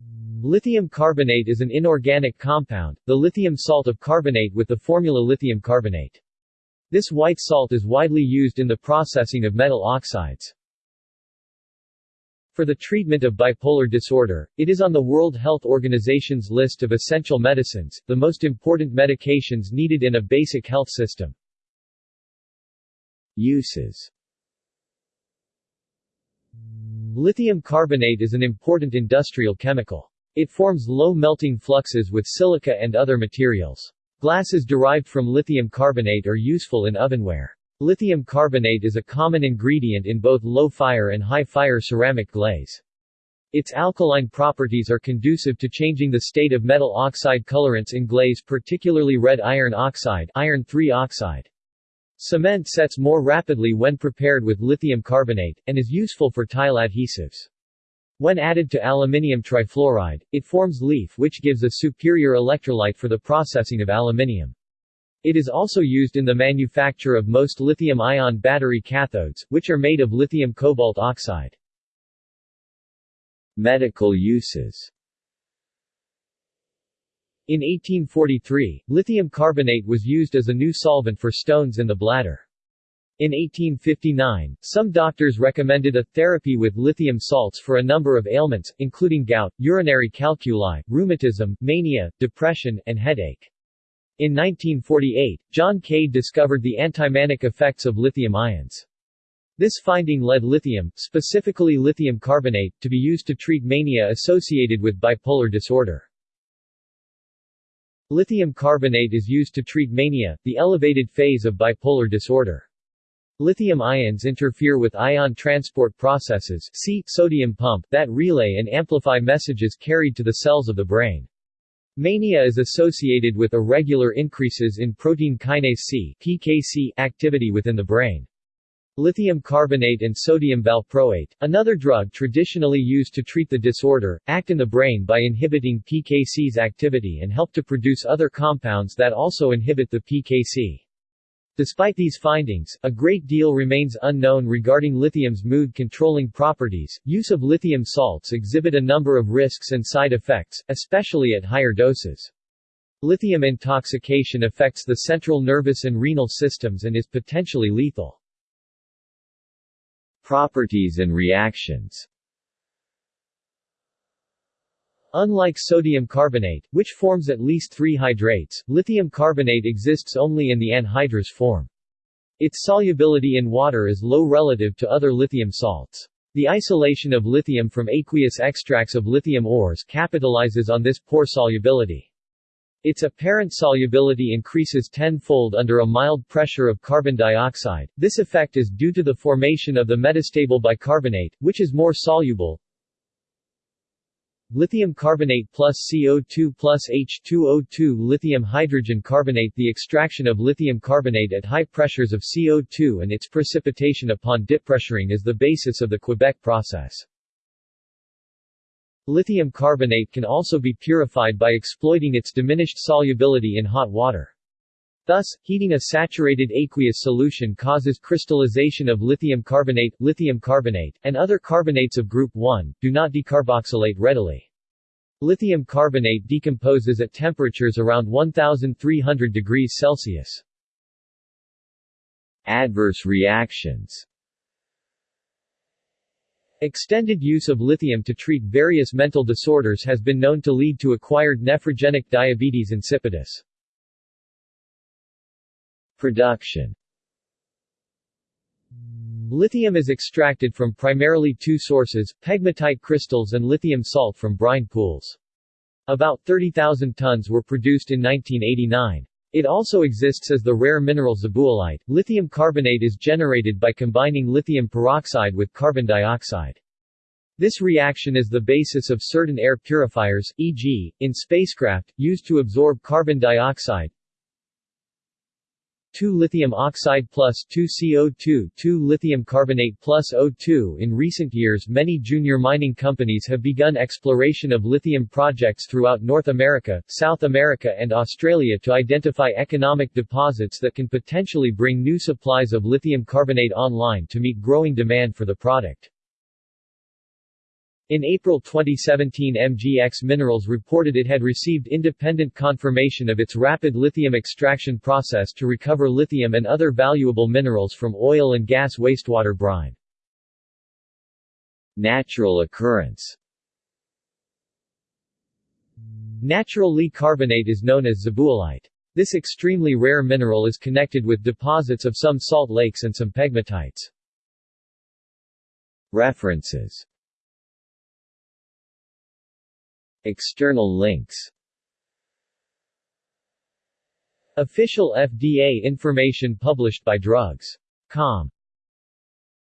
Lithium carbonate is an inorganic compound, the lithium salt of carbonate with the formula lithium carbonate. This white salt is widely used in the processing of metal oxides. For the treatment of bipolar disorder, it is on the World Health Organization's list of essential medicines, the most important medications needed in a basic health system. Uses Lithium carbonate is an important industrial chemical. It forms low-melting fluxes with silica and other materials. Glasses derived from lithium carbonate are useful in ovenware. Lithium carbonate is a common ingredient in both low-fire and high-fire ceramic glaze. Its alkaline properties are conducive to changing the state of metal oxide colorants in glaze particularly red iron oxide iron oxide. Cement sets more rapidly when prepared with lithium carbonate, and is useful for tile adhesives. When added to aluminium trifluoride, it forms leaf which gives a superior electrolyte for the processing of aluminium. It is also used in the manufacture of most lithium-ion battery cathodes, which are made of lithium cobalt oxide. Medical uses in 1843, lithium carbonate was used as a new solvent for stones in the bladder. In 1859, some doctors recommended a therapy with lithium salts for a number of ailments, including gout, urinary calculi, rheumatism, mania, depression, and headache. In 1948, John Cade discovered the antimanic effects of lithium ions. This finding led lithium, specifically lithium carbonate, to be used to treat mania associated with bipolar disorder. Lithium carbonate is used to treat mania, the elevated phase of bipolar disorder. Lithium ions interfere with ion transport processes see, sodium pump that relay and amplify messages carried to the cells of the brain. Mania is associated with irregular increases in protein kinase C activity within the brain. Lithium carbonate and sodium valproate, another drug traditionally used to treat the disorder, act in the brain by inhibiting PKC's activity and help to produce other compounds that also inhibit the PKC. Despite these findings, a great deal remains unknown regarding lithium's mood-controlling properties. Use of lithium salts exhibit a number of risks and side effects, especially at higher doses. Lithium intoxication affects the central nervous and renal systems and is potentially lethal. Properties and reactions Unlike sodium carbonate, which forms at least three hydrates, lithium carbonate exists only in the anhydrous form. Its solubility in water is low relative to other lithium salts. The isolation of lithium from aqueous extracts of lithium ores capitalizes on this poor solubility. Its apparent solubility increases tenfold under a mild pressure of carbon dioxide. This effect is due to the formation of the metastable bicarbonate, which is more soluble. Lithium carbonate plus CO2 plus H2O2 Lithium hydrogen carbonate The extraction of lithium carbonate at high pressures of CO2 and its precipitation upon depressuring is the basis of the Quebec process. Lithium carbonate can also be purified by exploiting its diminished solubility in hot water. Thus, heating a saturated aqueous solution causes crystallization of lithium carbonate, lithium carbonate, and other carbonates of group 1, do not decarboxylate readily. Lithium carbonate decomposes at temperatures around 1300 degrees Celsius. Adverse reactions Extended use of lithium to treat various mental disorders has been known to lead to acquired nephrogenic diabetes insipidus. Production Lithium is extracted from primarily two sources, pegmatite crystals and lithium salt from brine pools. About 30,000 tons were produced in 1989. It also exists as the rare mineral zabuyelite. Lithium carbonate is generated by combining lithium peroxide with carbon dioxide. This reaction is the basis of certain air purifiers, e.g., in spacecraft, used to absorb carbon dioxide, 2 lithium oxide plus 2 CO2 2 lithium carbonate plus O2 In recent years many junior mining companies have begun exploration of lithium projects throughout North America, South America and Australia to identify economic deposits that can potentially bring new supplies of lithium carbonate online to meet growing demand for the product. In April 2017 MGX Minerals reported it had received independent confirmation of its rapid lithium extraction process to recover lithium and other valuable minerals from oil and gas wastewater brine. Natural occurrence Natural Li carbonate is known as zabuyelite. This extremely rare mineral is connected with deposits of some salt lakes and some pegmatites. References External links. Official FDA information published by Drugs.com